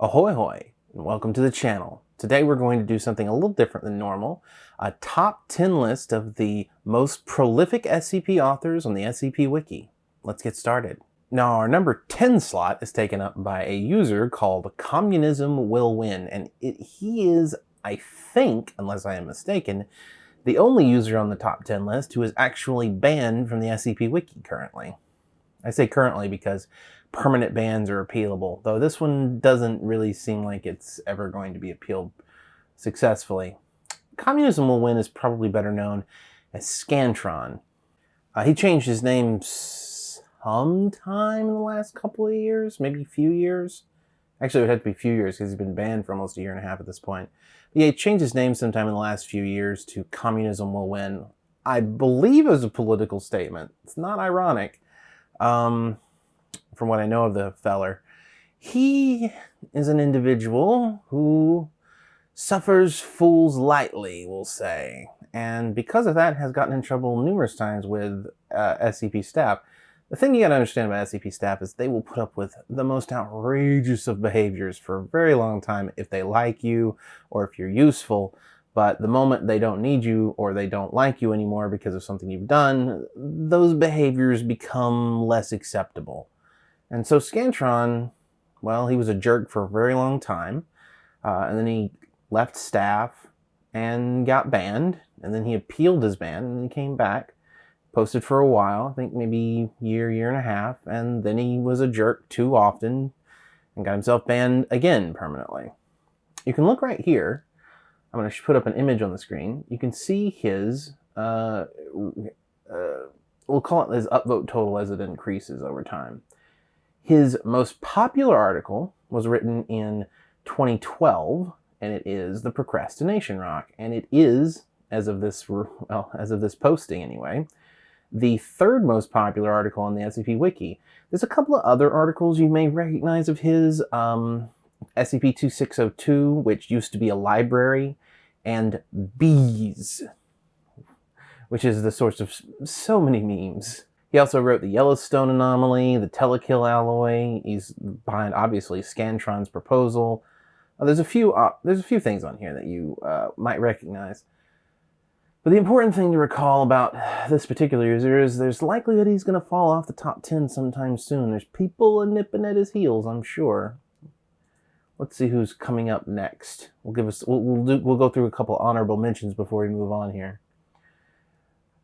Ahoy hoy, and welcome to the channel. Today we're going to do something a little different than normal. A top 10 list of the most prolific SCP authors on the SCP Wiki. Let's get started. Now our number 10 slot is taken up by a user called Communism Will Win, and it, he is, I think, unless I am mistaken, the only user on the top 10 list who is actually banned from the SCP Wiki currently. I say currently because permanent bans are appealable, though this one doesn't really seem like it's ever going to be appealed successfully. Communism Will Win is probably better known as Scantron. Uh, he changed his name sometime in the last couple of years, maybe a few years. Actually, it would have to be a few years because he's been banned for almost a year and a half at this point. But yeah, he changed his name sometime in the last few years to Communism Will Win. I believe it was a political statement. It's not ironic. Um, from what I know of the feller, he is an individual who suffers fools lightly, we'll say. And because of that, has gotten in trouble numerous times with uh, SCP staff. The thing you gotta understand about SCP staff is they will put up with the most outrageous of behaviors for a very long time if they like you or if you're useful. But the moment they don't need you or they don't like you anymore because of something you've done, those behaviors become less acceptable. And so Scantron, well, he was a jerk for a very long time. Uh, and then he left staff and got banned. And then he appealed his ban and he came back, posted for a while, I think maybe year, year and a half. And then he was a jerk too often and got himself banned again permanently. You can look right here. I'm going to put up an image on the screen. You can see his, uh, uh, we'll call it his upvote total as it increases over time. His most popular article was written in 2012, and it is the Procrastination Rock, and it is, as of this well, as of this posting anyway, the third most popular article on the SCP Wiki. There's a couple of other articles you may recognize of his. Um, SCP-2602, which used to be a library, and Bees, which is the source of so many memes. He also wrote the Yellowstone Anomaly, the Telekill Alloy. He's behind, obviously, Scantron's Proposal. Uh, there's a few uh, there's a few things on here that you uh, might recognize. But the important thing to recall about this particular user is there's likelihood he's going to fall off the top 10 sometime soon. There's people nipping at his heels, I'm sure. Let's see who's coming up next. We'll give us we'll we'll, do, we'll go through a couple honorable mentions before we move on here.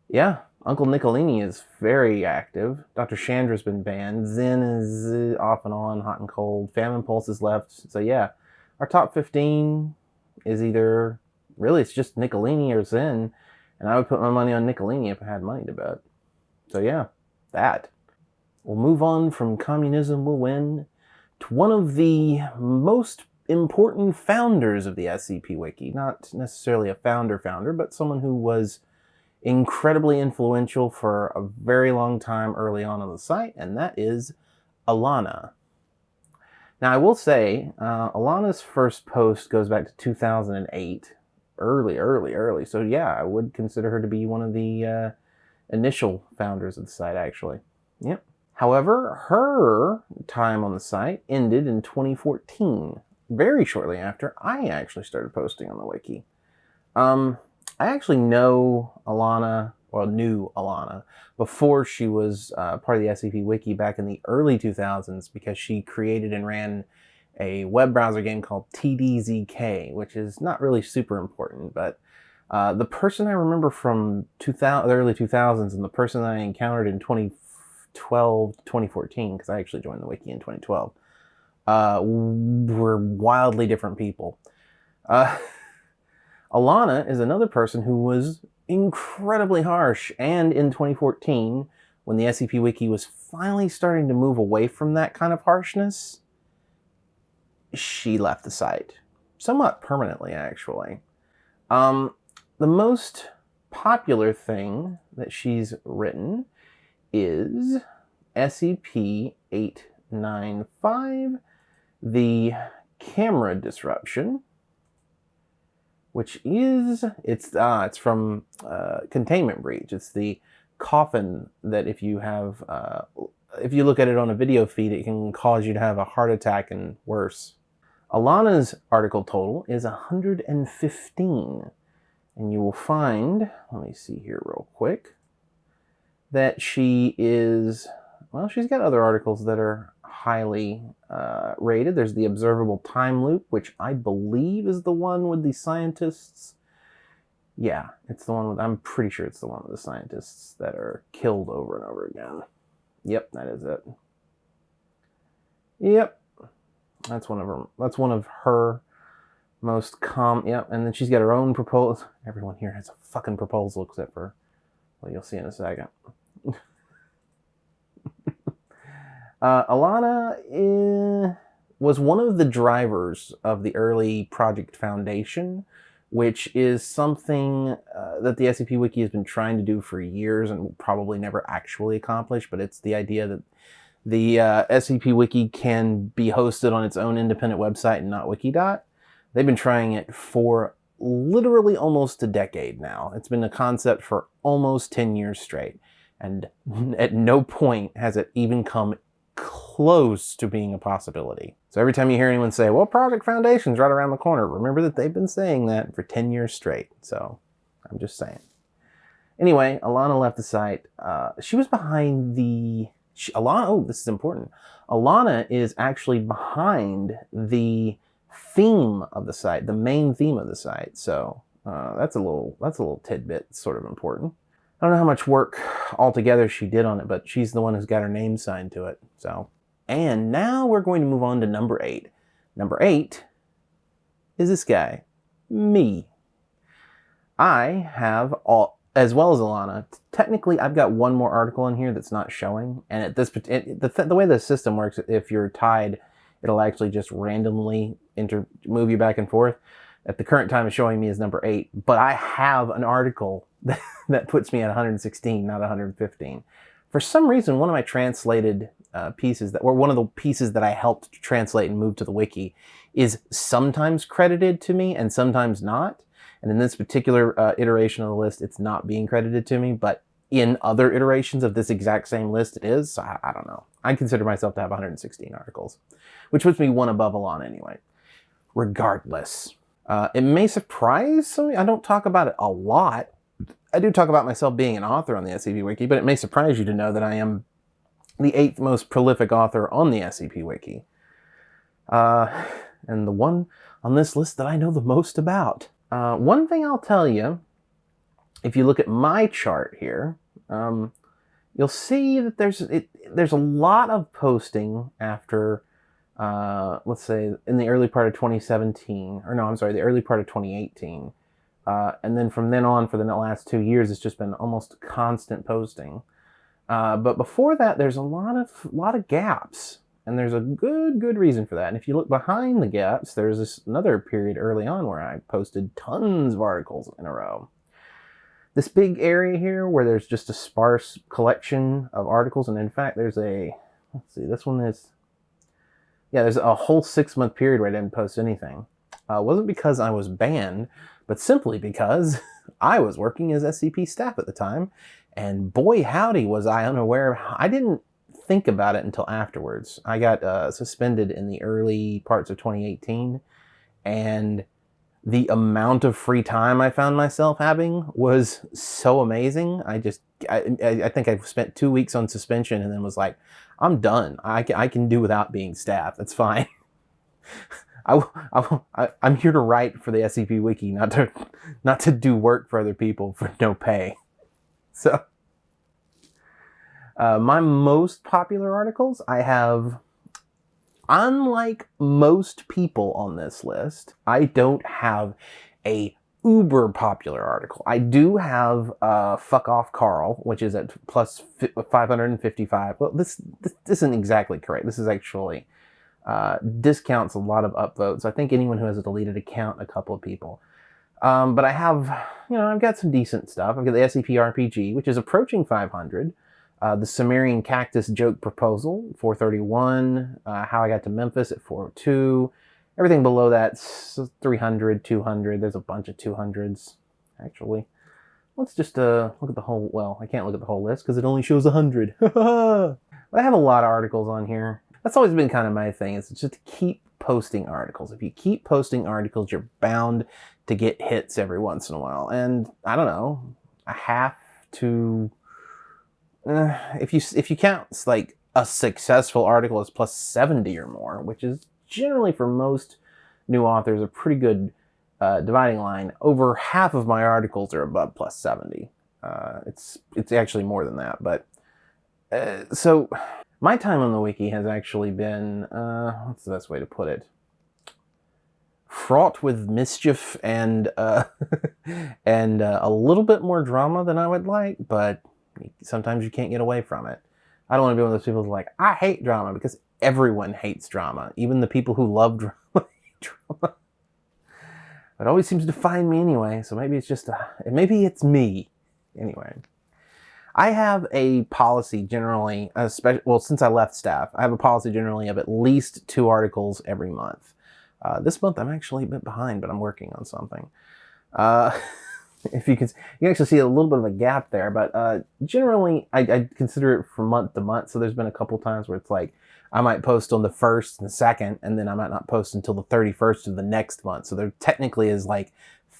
Yeah, Uncle Nicolini is very active. Dr. Chandra's been banned. Zen is uh, off and on, hot and cold. Famine Pulse is left. So yeah, our top 15 is either, really it's just Nicolini or Zen. And I would put my money on Nicolini if I had money to bet. So yeah, that. We'll move on from Communism Will Win to one of the most important founders of the SCP Wiki. Not necessarily a founder founder, but someone who was incredibly influential for a very long time early on on the site, and that is Aelanna. Now, I will say, uh, Aelanna's first post goes back to 2008, early, early, early. So yeah, I would consider her to be one of the uh, initial founders of the site, actually. Yep. However, her time on the site ended in 2014, very shortly after I actually started posting on the wiki. Um, I actually know Aelanna, or knew Aelanna, before she was uh, part of the SCP Wiki back in the early 2000s because she created and ran a web browser game called TDZK, which is not really super important, but uh, the person I remember from 2000, the early 2000s and the person I encountered in 2012 2014, because I actually joined the wiki in 2012, uh, were wildly different people. Uh, Aelanna is another person who was incredibly harsh, and in 2014, when the SCP Wiki was finally starting to move away from that kind of harshness, she left the site. Somewhat permanently, actually. Um, the most popular thing that she's written is SCP-895, the camera disruption, which is it's uh, it's from uh, Containment Breach. It's the coffin that if you have uh, if you look at it on a video feed, it can cause you to have a heart attack and worse. Aelanna's article total is 115. And you will find, let me see here real quick, that she is, well, she's got other articles that are highly uh, rated. There's the Observable Time Loop, which I believe is the one with the scientists. Yeah, it's the one with, I'm pretty sure it's the one with the scientists that are killed over and over again. Yep, that is it. Yep, that's one of her. That's one of her most com. Yep, and then she's got her own proposal. Everyone here has a fucking proposal except for, well, you'll see in a second. uh, Aelanna is, was one of the drivers of the early Project Foundation, which is something uh, that the SCP Wiki has been trying to do for years and will probably never actually accomplish. But it's the idea that the uh, SCP Wiki can be hosted on its own independent website and not Wikidot. They've been trying it for literally almost a decade now. It's been a concept for almost 10 years straight. And at no point has it even come close to being a possibility. So every time you hear anyone say, well, Project Foundation's right around the corner, remember that they've been saying that for 10 years straight. So I'm just saying. Anyway, Aelanna left the site. Uh, she was behind the she, Aelanna, oh, this is important. Aelanna is actually behind the theme of the site, the main theme of the site. So uh, that's a little that's a little tidbit, sort of important. I don't know how much work altogether she did on it, but she's the one who's got her name signed to it. So, and now we're going to move on to number eight. Number eight is this guy, me. I have all as well as Aelanna, technically I've got one more article in here that's not showing. And at this, it, the, the way the system works, if you're tied, it'll actually just randomly inter, move you back and forth. At the current time, it's showing me as number eight, but I have an article that, puts me at 116, not 115. For some reason, one of my translated uh, pieces that, or one of the pieces that I helped translate and move to the wiki is sometimes credited to me and sometimes not. And in this particular uh, iteration of the list, it's not being credited to me, but in other iterations of this exact same list, it is. So I, I don't know. I consider myself to have 116 articles, which puts me one above Aelanna anyway. Regardless, uh, it may surprise some. I don't talk about it a lot. I do talk about myself being an author on the SCP Wiki, but it may surprise you to know that I am the eighth most prolific author on the SCP Wiki. Uh, and the one on this list that I know the most about. Uh, one thing I'll tell you, if you look at my chart here, um, you'll see that there's it, there's a lot of posting after, uh, let's say, in the early part of 2017, or no, I'm sorry, the early part of 2018. Uh, and then from then on, for the last two years, it's just been almost constant posting. Uh, but before that, there's a lot of lot of gaps. And there's a good, good reason for that. And if you look behind the gaps, there's this another period early on where I posted tons of articles in a row. This big area here where there's just a sparse collection of articles, and in fact, there's a, let's see, this one is, yeah, there's a whole six month period where I didn't post anything. Uh, wasn't because I was banned, but simply because I was working as SCP staff at the time, and boy howdy was I unaware. I didn't think about it until afterwards. I got uh, suspended in the early parts of 2018, and the amount of free time I found myself having was so amazing. I just, I, I think I spent two weeks on suspension and then was like, I'm done. I can, I can do without being staff. That's fine. I, I, I'm here to write for the SCP Wiki, not to, not to do work for other people for no pay. So, uh, my most popular articles, I have, unlike most people on this list, I don't have a uber popular article. I do have uh, Fuck Off Carl, which is at plus 555. Well, this, this, this isn't exactly correct. This is actually uh, discounts a lot of upvotes. I think anyone who has a deleted account, a couple of people. Um, but I have, you know, I've got some decent stuff. I've got the SCP RPG, which is approaching 500. Uh, the Sumerian Cactus Joke Proposal, 431. Uh, How I Got to Memphis at 402. Everything below that's 300, 200. There's a bunch of 200s, actually. Let's just uh, look at the whole, well, I can't look at the whole list because it only shows 100. but I have a lot of articles on here. That's always been kind of my thing is just to keep posting articles. If you keep posting articles, you're bound to get hits every once in a while. And I don't know, a half to uh, if you if you count like a successful article as plus 70 or more, which is generally for most new authors a pretty good uh, dividing line. Over half of my articles are above plus 70. Uh, it's it's actually more than that, but uh, so my time on the wiki has actually been uh, what's the best way to put it? Fraught with mischief and uh, and uh, a little bit more drama than I would like, but sometimes you can't get away from it. I don't want to be one of those people who's like, I hate drama because everyone hates drama. Even the people who love drama drama. It always seems to find me anyway, so maybe it's just, a, maybe it's me. Anyway, I have a policy generally, especially, well, since I left staff, I have a policy generally of at least two articles every month. Uh, this month I'm actually a bit behind, but I'm working on something. Uh, if you can, you can actually see a little bit of a gap there, but uh, generally I, I, consider it from month to month. So there's been a couple times where it's like I might post on the first and the second, and then I might not post until the 31st of the next month. So there technically is like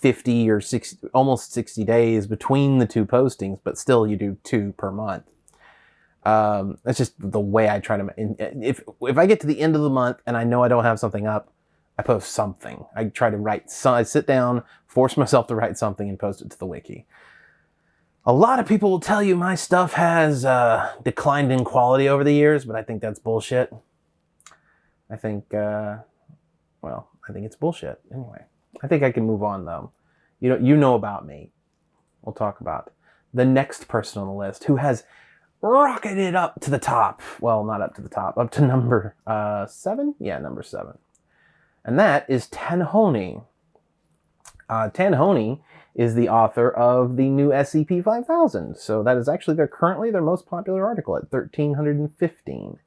50 or 60, almost 60 days between the two postings, but still you do two per month. Um, that's just the way I try to, if, if I get to the end of the month and I know I don't have something up, I post something. I try to write, I sit down, force myself to write something and post it to the wiki. A lot of people will tell you my stuff has uh, declined in quality over the years, but I think that's bullshit. I think, uh, well, I think it's bullshit. Anyway, I think I can move on though. You know, you know about me. We'll talk about the next person on the list who has rocketed up to the top. Well, not up to the top, up to number uh, seven. Yeah, number seven and that is Tanhony. Uh, Tanhony is the author of the new SCP-5000, so that is actually their currently their most popular article at 1315.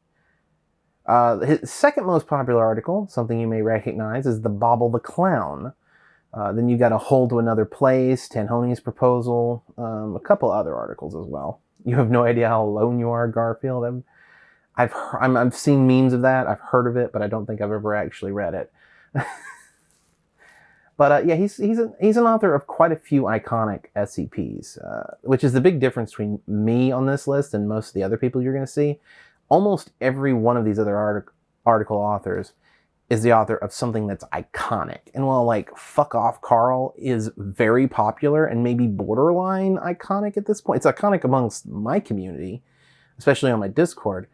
Uh, his second most popular article, something you may recognize, is the Bobble the Clown. Uh, then you got a hold to Another Place, Tanhony's Proposal, um, a couple other articles as well. You have no idea how alone you are, Garfield. I've, I've, i have seen memes of that. I've heard of it, but I don't think I've ever actually read it. but uh, yeah, he's he's he's an author of quite a few iconic SCPs, uh, which is the big difference between me on this list and most of the other people you're going to see. Almost every one of these other artic article authors is the author of something that's iconic. And while like Fuck Off Carl is very popular and maybe borderline iconic at this point, it's iconic amongst my community, especially on my Discord.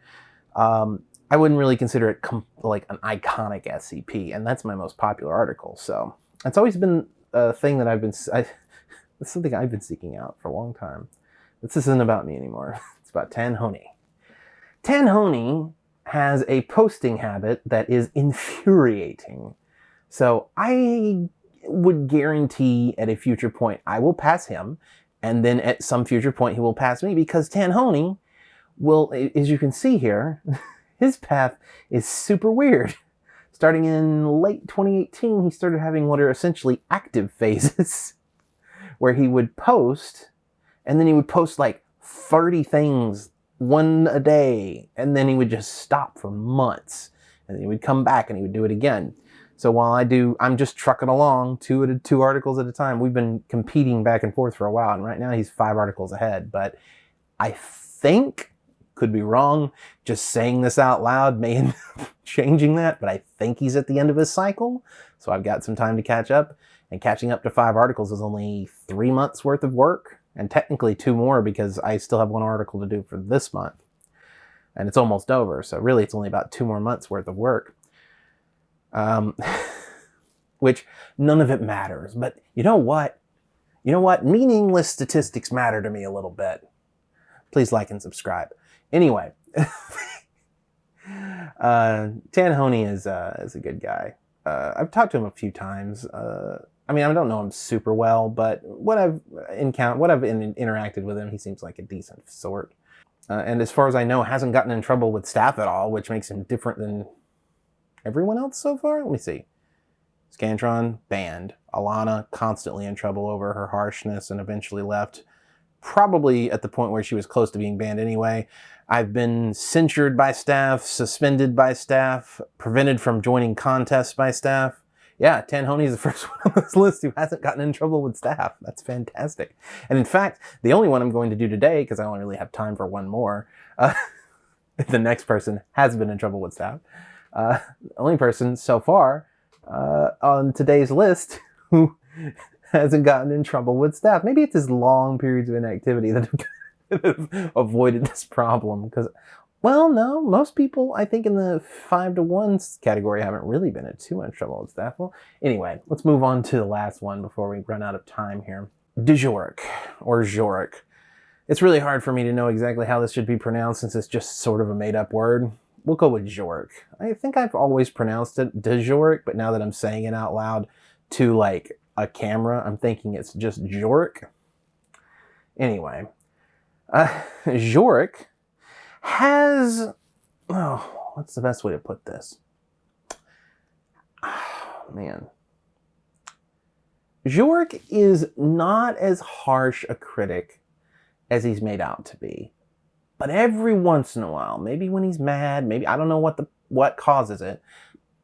Um, I wouldn't really consider it like an iconic SCP, and that's my most popular article. So it's always been a thing that I've been, it's something I've been seeking out for a long time. This isn't about me anymore. It's about Tanhony. Tanhony has a posting habit that is infuriating. So I would guarantee at a future point I will pass him, and then at some future point he will pass me because Tanhony will, as you can see here, his path is super weird. Starting in late 2018, he started having what are essentially active phases, where he would post, and then he would post like 30 things one a day, and then he would just stop for months. And he would come back and he would do it again. So while I do, I'm just trucking along two at two articles at a time. We've been competing back and forth for a while, and right now he's five articles ahead. But I think could be wrong. Just saying this out loud may end up changing that, but I think he's at the end of his cycle. So I've got some time to catch up. And catching up to five articles is only three months worth of work, and technically two more because I still have one article to do for this month. And it's almost over, so really it's only about two more months worth of work. Um, which none of it matters. But you know what? You know what? Meaningless statistics matter to me a little bit. Please like and subscribe. Anyway, uh, is, uh, is a good guy. Uh, I've talked to him a few times. Uh, I mean, I don't know him super well, but what I've encountered, what I've in, interacted with him, he seems like a decent sort. Uh, and as far as I know, hasn't gotten in trouble with staff at all, which makes him different than everyone else so far. Let me see. Scantron, banned. Aelanna, constantly in trouble over her harshness and eventually left. probably at the point where she was close to being banned anyway. I've been censured by staff, suspended by staff, prevented from joining contests by staff. Yeah, Tanhony is the first one on this list who hasn't gotten in trouble with staff. That's fantastic. And in fact, the only one I'm going to do today, because I only really have time for one more, uh, the next person has been in trouble with staff. Uh, the only person so far uh, on today's list who hasn't gotten in trouble with staff. Maybe it's his long periods of inactivity that have avoided this problem. Because, well, no, most people, I think, in the five to one category haven't really been in too much trouble with staff. Well, anyway, let's move on to the last one before we run out of time here. DeJoric, or Joric. It's really hard for me to know exactly how this should be pronounced since it's just sort of a made-up word. We'll go with Joric. I think I've always pronounced it DeJoric, but now that I'm saying it out loud to like a camera, I'm thinking it's just Joric. Anyway, uh, Joric has, oh, what's the best way to put this? Oh, man. Joric is not as harsh a critic as he's made out to be. But every once in a while, maybe when he's mad, maybe I don't know what the what causes it,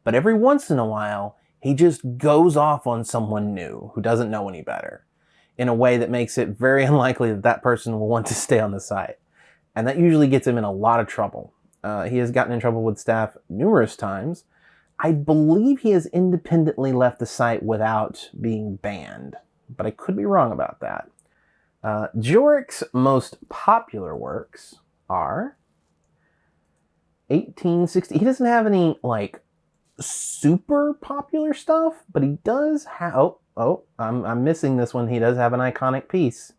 but every once in a while, he just goes off on someone new who doesn't know any better in a way that makes it very unlikely that that person will want to stay on the site. And that usually gets him in a lot of trouble. Uh, he has gotten in trouble with staff numerous times. I believe he has independently left the site without being banned, but I could be wrong about that. Uh, Joric's most popular works are 1860. He doesn't have any like super popular stuff, but he does have. Oh, oh, I'm I'm missing this one. He does have an iconic piece.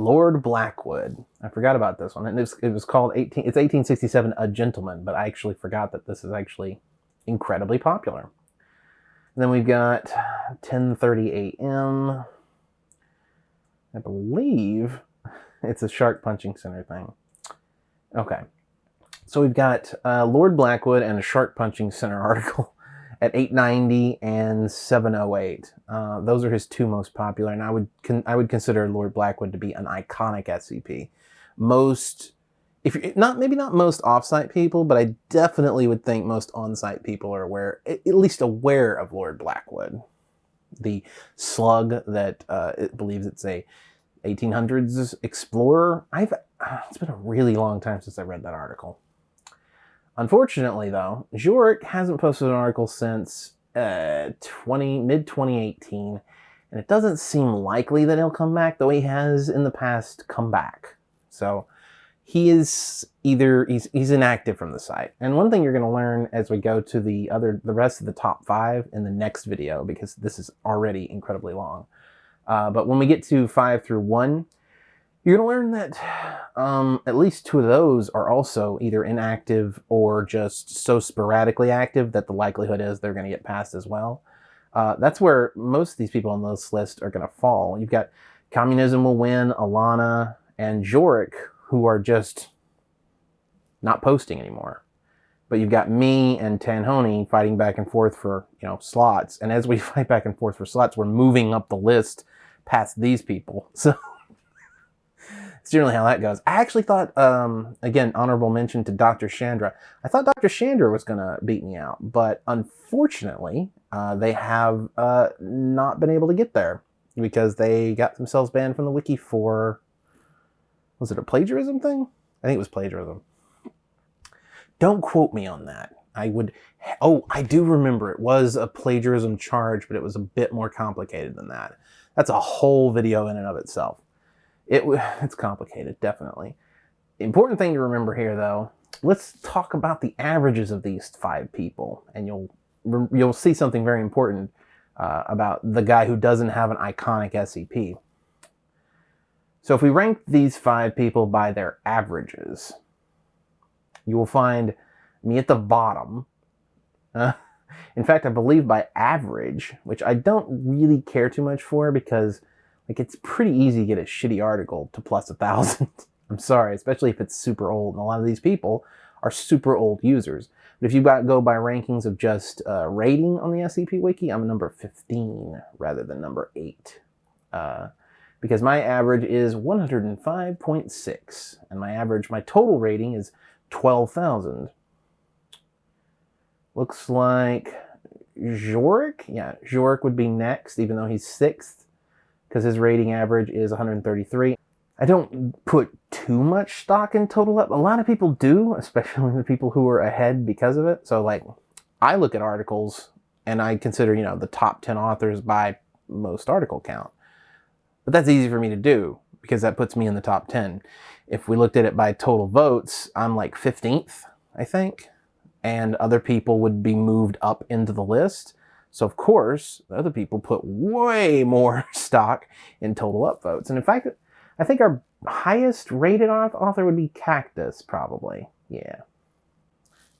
Lord Blackwood. I forgot about this one. And it was, it was called 18. It's 1867, A Gentleman, but I actually forgot that this is actually incredibly popular. And then we've got 10:30 a.m. I believe it's a shark punching center thing. Okay. So we've got uh, Lord Blackwood and a shark punching center article at 890 and 708. Uh, those are his two most popular, and I would I would consider Lord Blackwood to be an iconic SCP. Most, if you're not maybe not most offsite people, but I definitely would think most on-site people are aware, at least aware of Lord Blackwood the slug that uh, it believes it's a 1800s explorer. I've it's been a really long time since I read that article. Unfortunately, though, Joric hasn't posted an article since uh, 20 mid 2018, and it doesn't seem likely that he'll come back, though he has in the past come back. So he is either he's he's inactive from the site. And one thing you're going to learn as we go to the other the rest of the top five in the next video because this is already incredibly long. Uh, but when we get to five through one, you're going to learn that um, at least two of those are also either inactive or just so sporadically active that the likelihood is they're going to get passed as well. Uh, that's where most of these people on this list are going to fall. You've got Communism Will Win, Aelanna, and Joric, who are just not posting anymore. But you've got me and Tanhony fighting back and forth for, you know, slots. And as we fight back and forth for slots, we're moving up the list past these people. So it's generally how that goes. I actually thought, um, again, honorable mention to Dr. Chandra. I thought Dr. Chandra was going to beat me out, but unfortunately, uh, they have uh, not been able to get there because they got themselves banned from the wiki for was it a plagiarism thing? I think it was plagiarism. Don't quote me on that. I would, oh, I do remember it was a plagiarism charge, but it was a bit more complicated than that. That's a whole video in and of itself. It, it's complicated, definitely. The important thing to remember here, though, let's talk about the averages of these five people, and you'll you'll see something very important uh, about the guy who doesn't have an iconic SCP. So if we rank these five people by their averages, you will find me at the bottom. Uh, in fact, I believe by average, which I don't really care too much for because like it's pretty easy to get a shitty article to plus a thousand. I'm sorry, especially if it's super old. And a lot of these people are super old users. But if you go by rankings of just uh, rating on the SCP Wiki, I'm number 15 rather than number 8. Uh, because my average is 105.6 and my average, my total rating is 12,000. Looks like Zhork. Yeah, Zhork would be next, even though he's sixth, because his rating average is 133. I don't put too much stock in total up. A lot of people do, especially the people who are ahead because of it. So like, I look at articles and I consider, you know, the top 10 authors by most article count. But that's easy for me to do because that puts me in the top 10. If we looked at it by total votes, I'm like 15th, I think and other people would be moved up into the list. So of course, the other people put way more stock in total upvotes. And in fact, I think our highest rated author would be Cactus, probably. Yeah.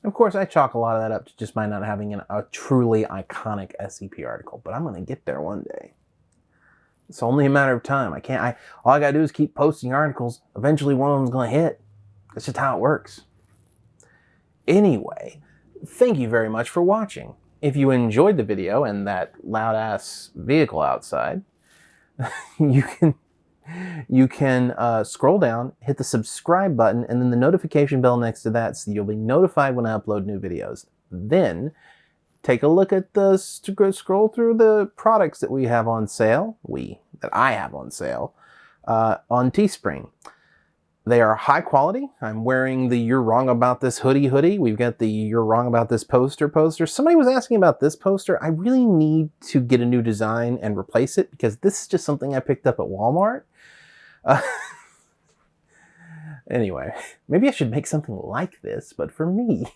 Of course, I chalk a lot of that up to just by not having an, a truly iconic SCP article, but I'm going to get there one day. It's only a matter of time. I can't, I, all I got to do is keep posting articles. Eventually one of them's going to hit. That's just how it works. Anyway, thank you very much for watching. If you enjoyed the video and that loud ass vehicle outside, you can you can uh, scroll down, hit the subscribe button, and then the notification bell next to that so you'll be notified when I upload new videos. Then take a look at the scroll through the products that we have on sale, we, that I have on sale, uh, on Teespring. They are high quality. I'm wearing the You're Wrong About This hoodie hoodie. We've got the You're Wrong About This poster poster. Somebody was asking about this poster. I really need to get a new design and replace it because this is just something I picked up at Walmart. Uh, anyway, maybe I should make something like this, but for me,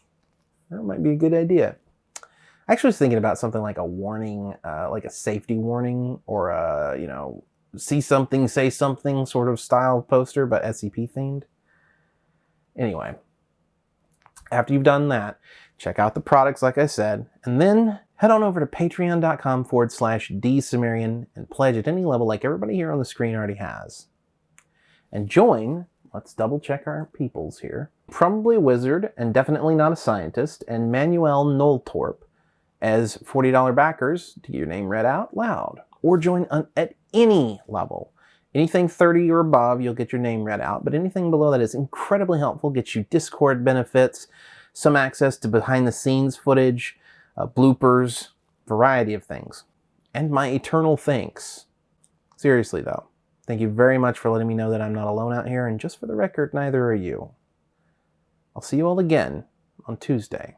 that might be a good idea. I actually was thinking about something like a warning, uh, like a safety warning or a, you know, see something, say something sort of style poster, but SCP themed. Anyway, after you've done that, check out the products like I said, and then head on over to patreon.com forward slash dsumerian and pledge at any level like everybody here on the screen already has. And join, let's double check our peoples here, probably a wizard and definitely not a scientist, and Manuel Noltorp as $40 backers to get your name read out loud or join at any level. Anything 30 or above, you'll get your name read out, but anything below that is incredibly helpful, gets you Discord benefits, some access to behind the scenes footage, uh, bloopers, variety of things. And my eternal thanks. Seriously though, thank you very much for letting me know that I'm not alone out here, and just for the record, neither are you. I'll see you all again on Tuesday.